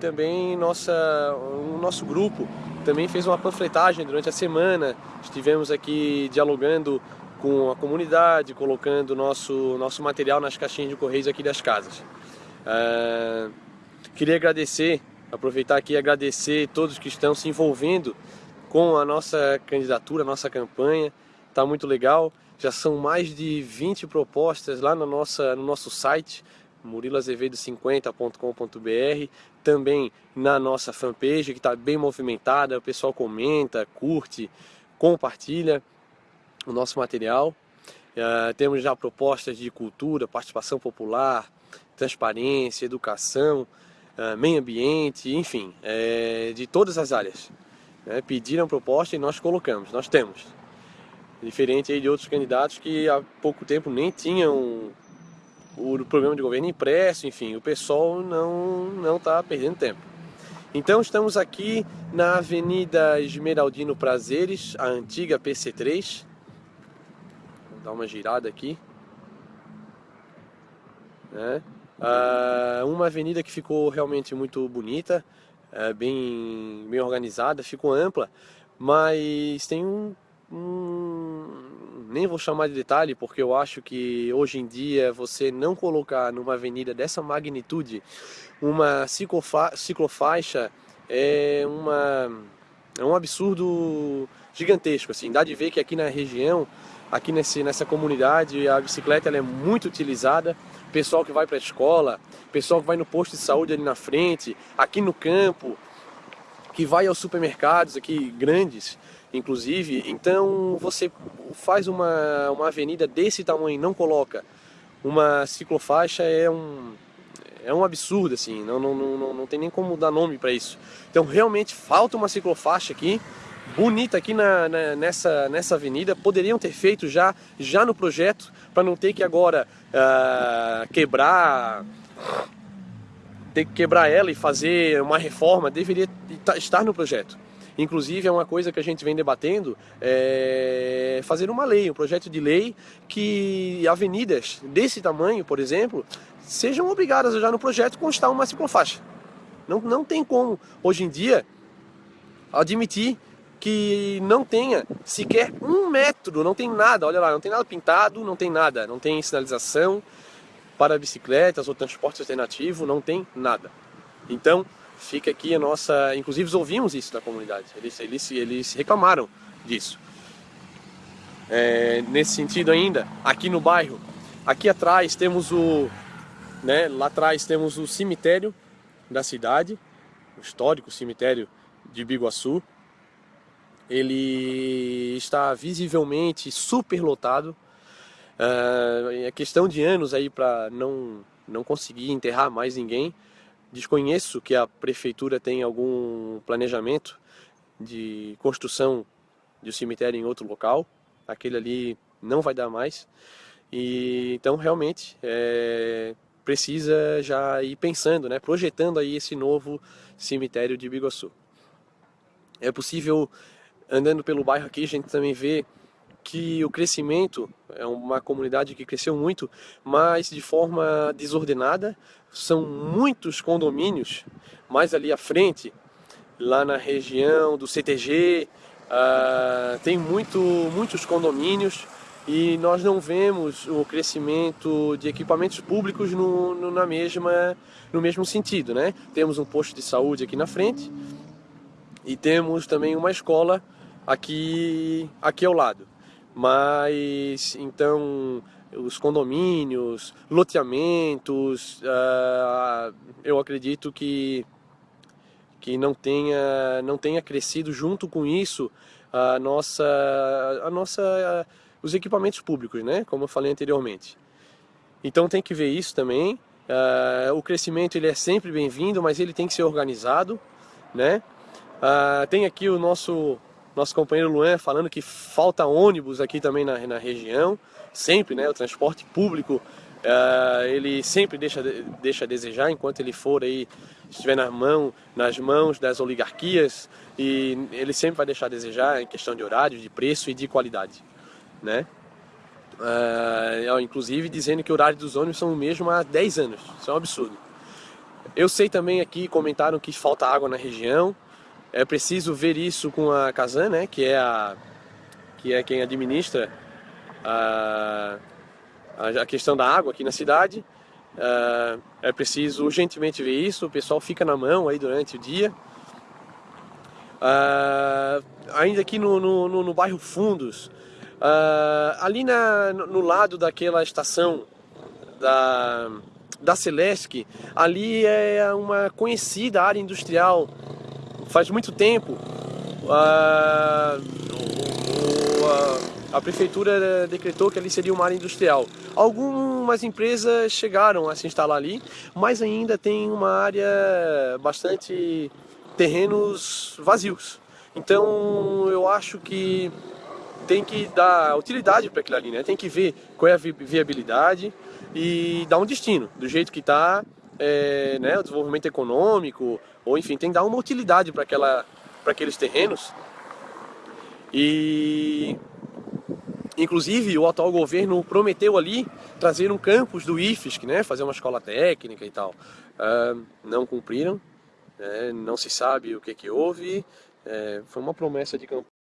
Também nossa, o nosso grupo também fez uma panfletagem durante a semana. Estivemos aqui dialogando com a comunidade, colocando nosso, nosso material nas caixinhas de correios aqui das casas. Uh, queria agradecer, aproveitar aqui e agradecer todos que estão se envolvendo com a nossa candidatura, a nossa campanha. Está muito legal. Já são mais de 20 propostas lá no, nossa, no nosso site, murilazevedo50.com.br, também na nossa fanpage, que está bem movimentada, o pessoal comenta, curte, compartilha o nosso material. Uh, temos já propostas de cultura, participação popular, transparência, educação, uh, meio ambiente, enfim, é, de todas as áreas. Né? Pediram proposta e nós colocamos, nós temos. Diferente de outros candidatos que há pouco tempo nem tinham o programa de governo impresso, enfim, o pessoal não está perdendo tempo. Então estamos aqui na Avenida Esmeraldino Prazeres, a antiga PC3. Vou dar uma girada aqui. Né? Ah, uma avenida que ficou realmente muito bonita, é, bem, bem organizada, ficou ampla, mas tem um, um, nem vou chamar de detalhe, porque eu acho que hoje em dia você não colocar numa avenida dessa magnitude uma ciclofa ciclofaixa é, uma, é um absurdo gigantesco, assim, dá de ver que aqui na região, aqui nesse, nessa comunidade, a bicicleta ela é muito utilizada, pessoal que vai para a escola, pessoal que vai no posto de saúde ali na frente, aqui no campo, que vai aos supermercados aqui grandes, inclusive. Então você faz uma, uma avenida desse tamanho não coloca uma ciclofaixa é um, é um absurdo, assim, não, não, não, não tem nem como dar nome para isso. Então realmente falta uma ciclofaixa aqui, bonita aqui na, na, nessa, nessa avenida, poderiam ter feito já, já no projeto, para não ter que agora uh, quebrar ter que quebrar ela e fazer uma reforma, deveria estar no projeto. Inclusive é uma coisa que a gente vem debatendo, é fazer uma lei, um projeto de lei que avenidas desse tamanho, por exemplo, sejam obrigadas a já no projeto constar uma ciclofaixa. Não, não tem como, hoje em dia, admitir que não tenha sequer um metro, não tem nada, olha lá, não tem nada pintado, não tem nada, não tem sinalização para bicicletas ou transporte alternativo, não tem nada. Então, fica aqui a nossa... Inclusive, ouvimos isso da comunidade, eles, eles, eles reclamaram disso. É, nesse sentido ainda, aqui no bairro, aqui atrás temos o... Né, lá atrás temos o cemitério da cidade, o histórico cemitério de Biguaçu, ele está visivelmente superlotado. Uh, é questão de anos aí para não, não conseguir enterrar mais ninguém. Desconheço que a prefeitura tem algum planejamento de construção de um cemitério em outro local. Aquele ali não vai dar mais. E então realmente é, precisa já ir pensando, né, projetando aí esse novo cemitério de Biguaçu. É possível andando pelo bairro aqui, a gente também vê que o crescimento é uma comunidade que cresceu muito, mas de forma desordenada. São muitos condomínios, mais ali à frente, lá na região do CTG, uh, ah, tem muito, muitos condomínios e nós não vemos o crescimento de equipamentos públicos no, no, na mesma, no mesmo sentido. Né? Temos um posto de saúde aqui na frente e temos também uma escola aqui, aqui ao lado. Mas, então, os condomínios, loteamentos, uh, eu acredito que, que não, tenha, não tenha crescido junto com isso a nossa, a nossa, os equipamentos públicos, né? como eu falei anteriormente. Então tem que ver isso também. Uh, o crescimento ele é sempre bem-vindo, mas ele tem que ser organizado. Né? Uh, tem aqui o nosso nosso companheiro Luan falando que falta ônibus aqui também na, na região, sempre, né, o transporte público, uh, ele sempre deixa, deixa a desejar enquanto ele for aí, estiver na mão, nas mãos das oligarquias, e ele sempre vai deixar a desejar em questão de horário, de preço e de qualidade, né? Uh, inclusive dizendo que o horário dos ônibus são o mesmo há 10 anos, isso é um absurdo. Eu sei também aqui, comentaram que falta água na região, é preciso ver isso com a Casan, né, que é, a, que é quem administra a, a questão da água aqui na cidade. Uh, é preciso urgentemente ver isso, o pessoal fica na mão aí durante o dia. Uh, ainda aqui no, no, no, no bairro Fundos, uh, ali na, no lado daquela estação da, da Celesc, ali é uma conhecida área industrial, faz muito tempo. Uh, a prefeitura decretou que ali seria uma área industrial. Algumas empresas chegaram a se instalar ali, mas ainda tem uma área bastante terrenos vazios. Então eu acho que tem que dar utilidade para aquilo ali, né? Tem que ver qual é a viabilidade e dar um destino, do jeito que está, é, né, o desenvolvimento econômico, ou enfim, tem que dar uma utilidade para aqueles terrenos. E Inclusive, o atual governo prometeu ali trazer um campus do IFSC, né, fazer uma escola técnica e tal. Uh, não cumpriram, né, não se sabe o que, que houve, é, foi uma promessa de campanha.